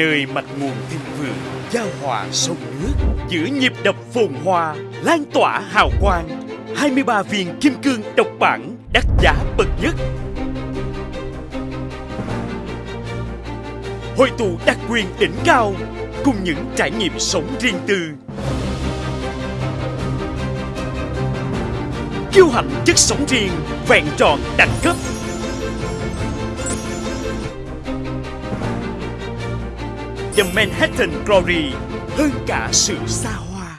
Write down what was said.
nơi mạch nguồn thịnh vượng, giao hòa sông nước giữa nhịp đập phồn hoa, lan tỏa hào quang. 23 viên kim cương độc bản đắt giá bậc nhất. Hội tụ đặc quyền đỉnh cao, cùng những trải nghiệm sống riêng tư. Kiêu hãnh chất sống riêng, vẹn tròn đẳng cấp. The Manhattan Glory hơn cả sự xa hoa